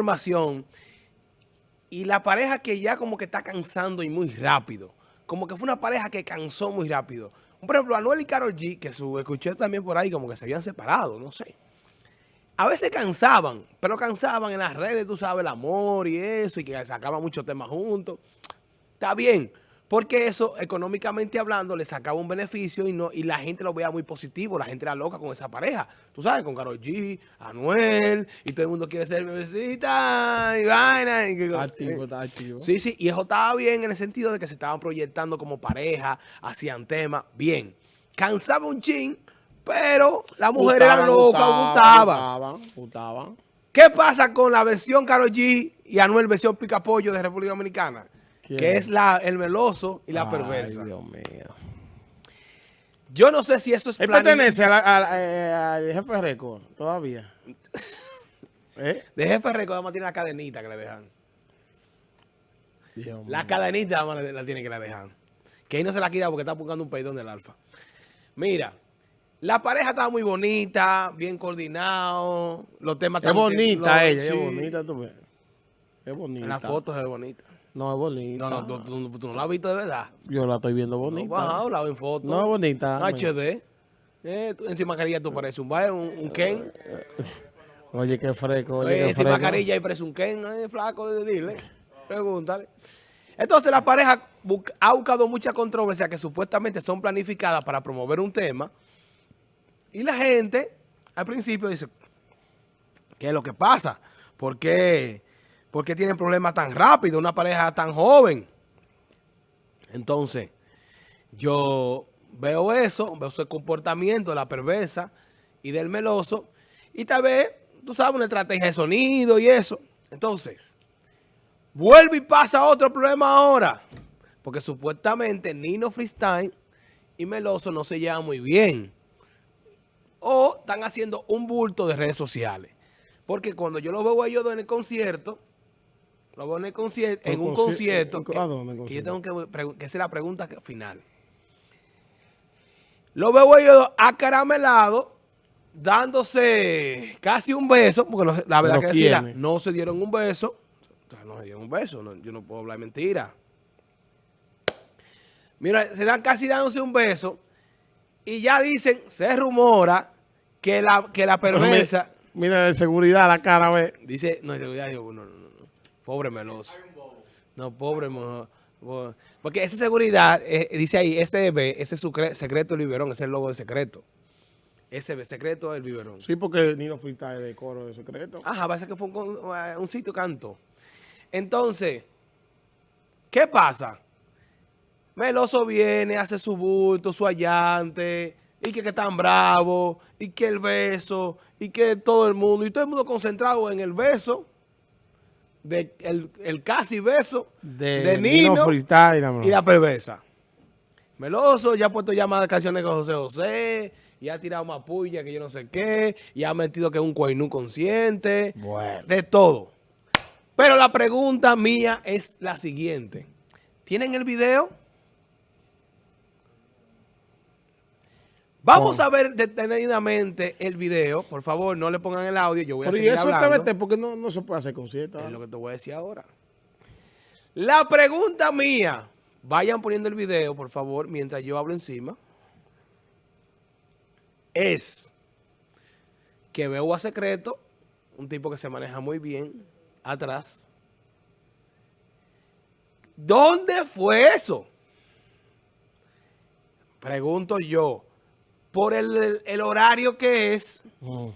información y la pareja que ya como que está cansando y muy rápido. Como que fue una pareja que cansó muy rápido. Por ejemplo, Anuel y Karol G, que su, escuché también por ahí como que se habían separado, no sé. A veces cansaban, pero cansaban en las redes, tú sabes, el amor y eso, y que sacaban muchos temas juntos. Está bien. Porque eso, económicamente hablando, le sacaba un beneficio y no y la gente lo veía muy positivo. La gente era loca con esa pareja. Tú sabes, con Karol G, Anuel, y todo el mundo quiere ser bebecita y vaina. Y activo, está activo. Sí, sí, y eso estaba bien en el sentido de que se estaban proyectando como pareja, hacían temas, bien. Cansaba un chin, pero la mujer era loca, gustaba. Gustaba, ¿Qué pasa con la versión Karol G y Anuel versión Picapollo de República Dominicana? Que es la, el meloso y la Ay, perversa. Dios mío. Yo no sé si eso es ¿Él pertenece eh, al jefe récord todavía? ¿Eh? De jefe récord además tiene la cadenita que le dejan. la cadenita además la, tiene que le dejan. Que ahí no se la quita porque está buscando un peidón del alfa. Mira, la pareja estaba muy bonita, bien coordinado, los temas... Es bonita ella, es bonita tú ves. Es bonita. En las fotos es bonita. No, es bonita. No, no, tú, no la has visto de verdad. Yo la estoy viendo bonita. No, bajado, la en foto. No, es bonita. HD. Eh, encima carilla tú pareces un un, un Ken. Oye, qué fresco. Oye, qué encima carilla y parece un Ken, eh, flaco, de dile. Pregúntale. Entonces la pareja ha buscado mucha controversia que supuestamente son planificadas para promover un tema. Y la gente al principio dice, ¿qué es lo que pasa? ¿Por qué? ¿Por qué tienen problemas tan rápido? Una pareja tan joven. Entonces, yo veo eso, veo ese comportamiento de la perversa y del meloso. Y tal vez, tú sabes, una estrategia de sonido y eso. Entonces, vuelve y pasa otro problema ahora. Porque supuestamente Nino Freestyle y Meloso no se llevan muy bien. O están haciendo un bulto de redes sociales. Porque cuando yo los veo a ellos en el concierto, lo veo en, concierto, en un concierto. Que, que, yo tengo que, que hacer la pregunta final. Lo veo ellos acaramelado, dándose casi un beso, porque la verdad que decía, no se dieron un beso. O sea, no se dieron un beso, yo no puedo hablar mentira. Mira, se dan casi dándose un beso y ya dicen, se rumora que la, que la perversa... Mira, de seguridad la cara, ve. Dice, no, de seguridad, digo, no, no. Pobre meloso. No, pobre Porque esa seguridad, eh, dice ahí, SB, ese es su secreto del biberón, ese es el logo de secreto. SB, secreto del biberón. Sí, porque Nino Frita es de coro de secreto. Ajá, parece que fue un, un sitio canto. Entonces, ¿qué pasa? Meloso viene, hace su bulto, su allante, y que, que tan bravo, y que el beso, y que todo el mundo, y todo el mundo concentrado en el beso, de el, casi beso de, Nino, y la perversa. Meloso ya ha puesto llamadas canciones con José José, y ha tirado más puya que yo no sé qué, y ha metido que es un coinú consciente, de todo. Pero la pregunta mía es la siguiente. ¿Tienen el video? Vamos a ver detenidamente el video. Por favor, no le pongan el audio. Yo voy a seguir hablando. porque no, no se puede hacer concierto. Es lo que te voy a decir ahora. La pregunta mía. Vayan poniendo el video, por favor, mientras yo hablo encima. Es que veo a Secreto, un tipo que se maneja muy bien, atrás. ¿Dónde fue eso? Pregunto yo por el, horario que es, mm.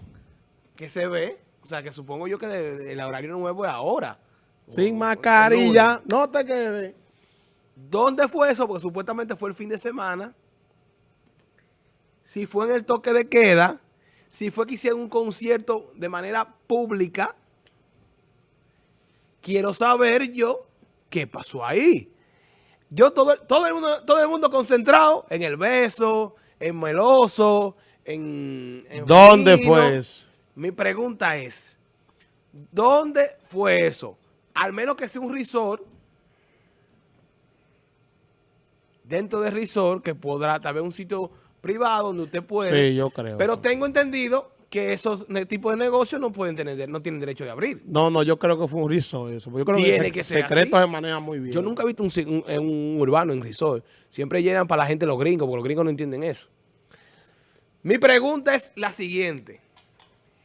que se ve, o sea, que supongo yo que el horario nuevo es ahora. Sin mascarilla, no te quedes. ¿Dónde fue eso? Porque supuestamente fue el fin de semana. Si fue en el toque de queda, si fue que hicieron un concierto de manera pública, quiero saber yo qué pasó ahí. Yo todo, todo, el mundo, todo el mundo concentrado en el beso, en Meloso, en... ¿Dónde fue eso? Mi pregunta es, ¿dónde fue eso? Al menos que sea un resort, dentro del resort, que podrá tal vez un sitio privado donde usted puede. Sí, yo creo. Pero tengo entendido que esos tipos de negocios no pueden tener, no tienen derecho de abrir. No, no, yo creo que fue un riso eso. Yo creo Tiene que, que ser secreto así. se maneja muy bien. Yo nunca he visto un, un urbano en resort. Siempre llenan para la gente los gringos, porque los gringos no entienden eso. Mi pregunta es la siguiente.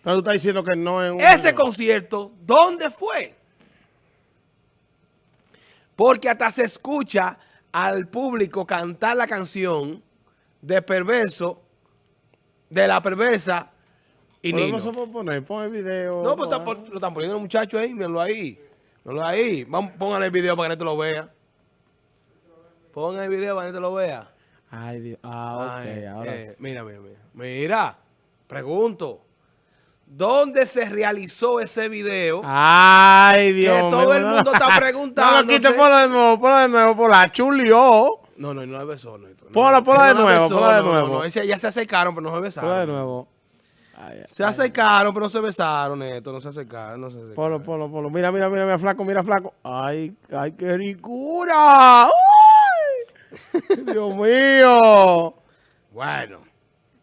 Pero tú estás diciendo que no es un... Ese concierto, ¿dónde fue? Porque hasta se escucha al público cantar la canción de Perverso, de la perversa y Nino. no se puede poner, pon el video. No, pues pon- lo están poniendo los muchachos ahí, mírenlo ahí. Mírenlo ahí. Vamos, pongan el video para que la gente lo vea. Pongan el video para que la gente lo vea. Ay, Dios. Ah, ok, Ay, ahora eh, sí. Mira, mira, mira. Mira, pregunto. ¿Dónde se realizó ese video? Ay, Dios que todo el no, mundo está No, preguntando. lo quite, ponlo de nuevo, ponlo de nuevo, por la chulió. No, no, no la besó. No, no, Ponla, no, ponla de no nuevo, ponla de no, no, nuevo. no, ya se acercaron, pero no se besaron. Ponlo de nuevo. Ay, Se acercaron, pero no se besaron, Neto. No se acercaron, no se acercaron. Ponlo, ponlo, ponlo. Mira, mira, mira, mira, flaco, mira, flaco. Ay, ay, qué ricura. ¡Uy! Dios mío. Bueno,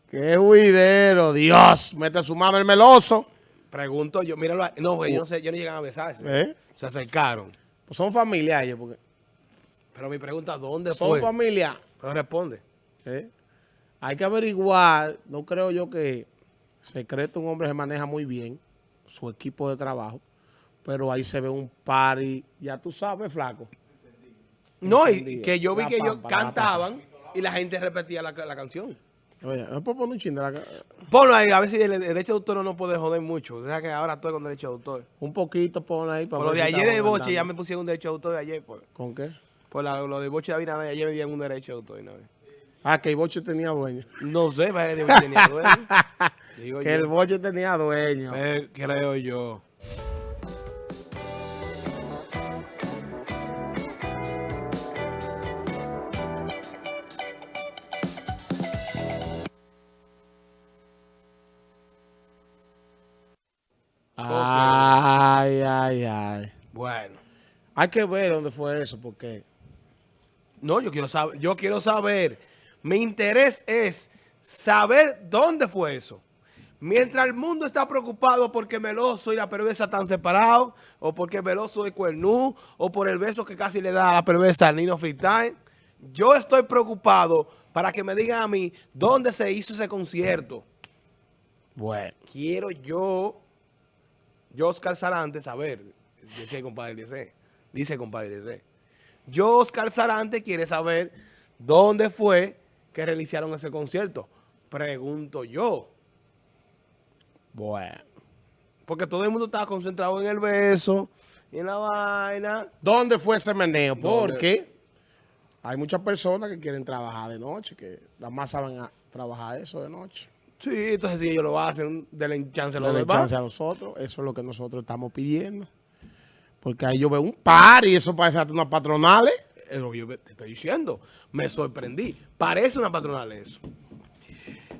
Qué huidero. Dios, mete su mano el meloso. pregunto yo. Míralo ahí. No, güey, yo no sé, yo no llegan a besarse. ¿Eh? Se acercaron. Pues son familiares, porque Pero mi pregunta, ¿dónde son fue? familia. Pero responde. ¿eh? Hay que averiguar, no creo yo que secreto un hombre se maneja muy bien, su equipo de trabajo, pero ahí se ve un party, ya tú sabes, flaco. No, y que yo vi que ellos cantaban y la gente repetía la, la canción. Oye, ¿no puedo poner un chin de la Ponlo ahí, a ver si el el derecho de autor no puede joder mucho. O sea que ahora estoy con derecho de autor. Un poquito pon ahí para Por lo de ayer de Boche ya me pusieron un derecho de autor de ayer. Por, ¿Con qué? por la- lo de Boche de Abinader, ayer me dieron un derecho de autor. vez. Ah, que el boche tenía dueño. No sé, parece que Boche tenía dueño. Digo Que el boche tenía dueño. Eh, creo yo. Ay, ay, ay. Bueno. Hay que ver dónde fue eso, porque No, yo quiero saber, yo quiero saber. Mi interés es saber dónde fue eso. Mientras el mundo está preocupado porque Meloso y la perversa están separados, o porque Meloso es cuernú, o por el beso que casi le da a la perversa al Nino Freestyle, yo estoy preocupado para que me digan a mí dónde se hizo ese concierto. bueno. Quiero yo, yo Oscar Sarante, saber, dice el compadre dice, dice el compadre dice. Yo Oscar Sarante quiere saber dónde fue que realizaron ese concierto. Pregunto yo, Bueno. porque todo el mundo estaba concentrado en el beso y en la vaina. ¿Dónde fue ese meneo? Porque hay muchas personas que quieren trabajar de noche, que nada más saben a- trabajar eso de noche. Sí, entonces si ellos lo hacen, denle chance a los Denle chance a nosotros, eso es lo que nosotros estamos pidiendo. Porque ahí yo veo un par y eso parece hasta unas patronales. Es lo que yo te estoy diciendo. Me sorprendí. Parece una patronal eso.